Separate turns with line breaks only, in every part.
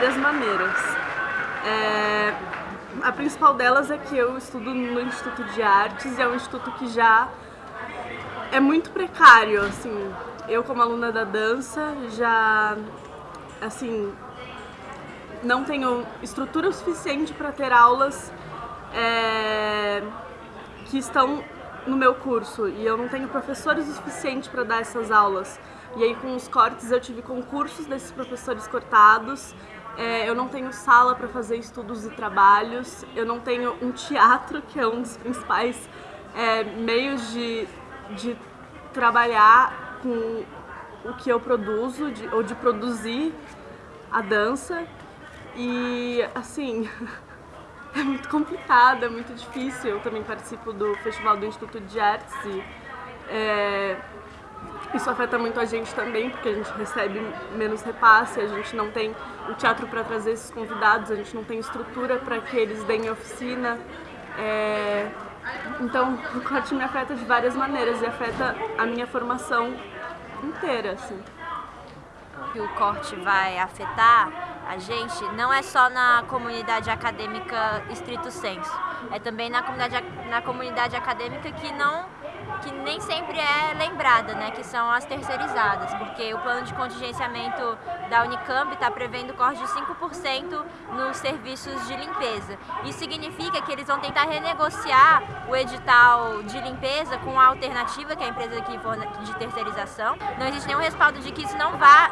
várias maneiras. É, a principal delas é que eu estudo no Instituto de Artes e é um instituto que já é muito precário, assim. Eu como aluna da dança já, assim, não tenho estrutura suficiente para ter aulas é, que estão no meu curso e eu não tenho professores o suficiente para dar essas aulas. E aí com os cortes eu tive concursos desses professores cortados, é, eu não tenho sala para fazer estudos e trabalhos, eu não tenho um teatro, que é um dos principais é, meios de, de trabalhar com o que eu produzo, de, ou de produzir a dança. E assim, é muito complicado, é muito difícil. Eu também participo do Festival do Instituto de Artes e é, isso afeta muito a gente também, porque a gente recebe menos repasse, a gente não tem o teatro para trazer esses convidados, a gente não tem estrutura para que eles deem oficina. É, então, o corte me afeta de várias maneiras e afeta a minha formação inteira, assim.
Que o corte vai afetar a gente não é só na comunidade acadêmica estrito senso, é também na comunidade, na comunidade acadêmica que não que nem sempre é lembrada, né, que são as terceirizadas, porque o plano de contingenciamento da Unicamp está prevendo corte de 5% nos serviços de limpeza. Isso significa que eles vão tentar renegociar o edital de limpeza com a alternativa, que é a empresa de terceirização. Não existe nenhum respaldo de que isso não vá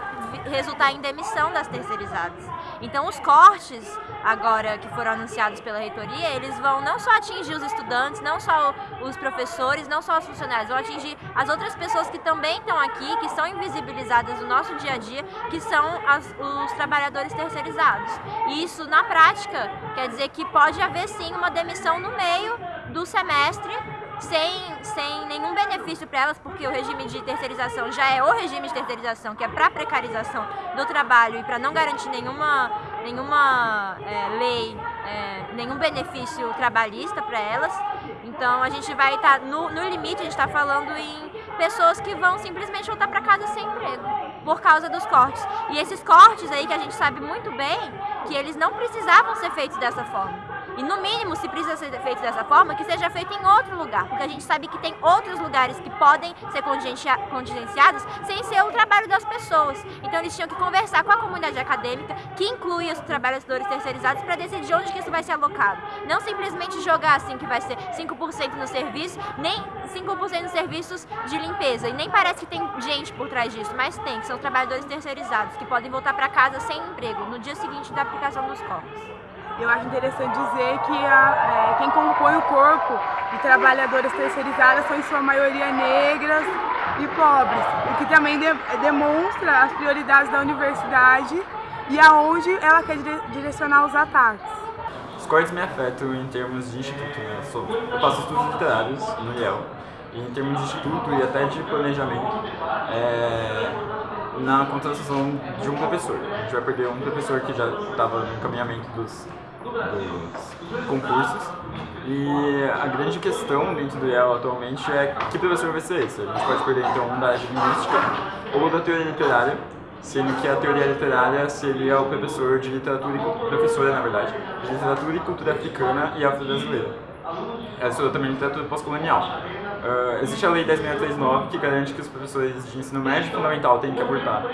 resultar em demissão das terceirizadas. Então os cortes agora que foram anunciados pela reitoria, eles vão não só atingir os estudantes, não só os professores, não só os funcionários, vão atingir as outras pessoas que também estão aqui, que são invisibilizadas no nosso dia a dia, que são as, os trabalhadores terceirizados. E isso, na prática, quer dizer que pode haver sim uma demissão no meio do semestre sem, sem nenhum benefício para elas, porque o regime de terceirização já é o regime de terceirização, que é para precarização do trabalho e para não garantir nenhuma, nenhuma é, lei, é, nenhum benefício trabalhista para elas. Então a gente vai estar, tá, no, no limite, a gente está falando em pessoas que vão simplesmente voltar para casa sem emprego, por causa dos cortes. E esses cortes aí que a gente sabe muito bem que eles não precisavam ser feitos dessa forma. E no mínimo, se precisa ser feito dessa forma, que seja feito em outro lugar, porque a gente sabe que tem outros lugares que podem ser contingenciados sem ser o trabalho das pessoas. Então eles tinham que conversar com a comunidade acadêmica, que inclui os trabalhadores terceirizados, para decidir onde que isso vai ser alocado. Não simplesmente jogar assim que vai ser 5% no serviço, nem 5% nos serviços de limpeza. E nem parece que tem gente por trás disso, mas tem, que são trabalhadores terceirizados, que podem voltar para casa sem emprego no dia seguinte da aplicação dos corpos.
Eu acho interessante dizer que a, é, quem compõe o corpo de trabalhadoras terceirizadas são em sua maioria negras e pobres, o que também de, demonstra as prioridades da universidade e aonde ela quer direcionar os ataques.
Os cortes me afetam em termos de instituto, né? eu faço estudos literários no IEL, e em termos de instituto e até de planejamento, é, na contratação de um professor. A gente vai perder um professor que já estava no encaminhamento dos dos concursos. E a grande questão dentro do IEL atualmente é que professor vai ser esse. A gente pode perder então um da área de linguística ou da teoria literária, sendo que a teoria literária seria o professor de literatura e professora, na verdade, de literatura e cultura africana e afro-brasileira. Essa é também literatura pós-colonial. Uh, existe a Lei 10.639 que garante que os professores de ensino médio fundamental têm que abordar,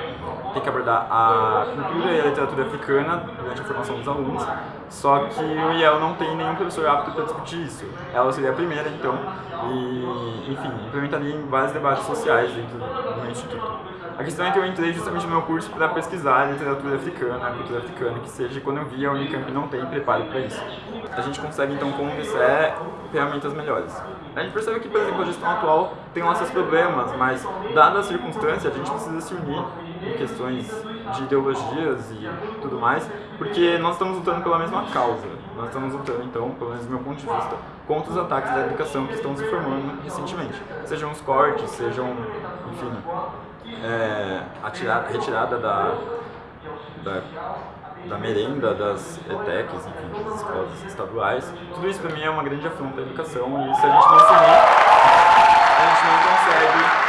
têm que abordar a cultura e a literatura africana durante a formação dos alunos, só que o IEL não tem nenhum professor apto para discutir isso. Ela seria a primeira, então, e, enfim, implementaria em vários debates sociais dentro do instituto. A questão é que eu entrei justamente no meu curso para pesquisar literatura africana, cultura africana, que seja quando eu vi a Unicamp não tem preparo para isso. A gente consegue então convencer ferramentas melhores. A gente percebe que, por exemplo, a gestão atual tem lá seus problemas, mas dada a circunstância, a gente precisa se unir em questões de ideologias e tudo mais, porque nós estamos lutando pela mesma causa. Nós estamos lutando, então, pelo menos do meu ponto de vista, contra os ataques da educação que estão se formando recentemente. Sejam os cortes, sejam, enfim, é, a tirada, retirada da, da, da merenda das ETECs, enfim, das escolas estaduais. Tudo isso para mim é uma grande afronta à educação e se a gente não se a gente não consegue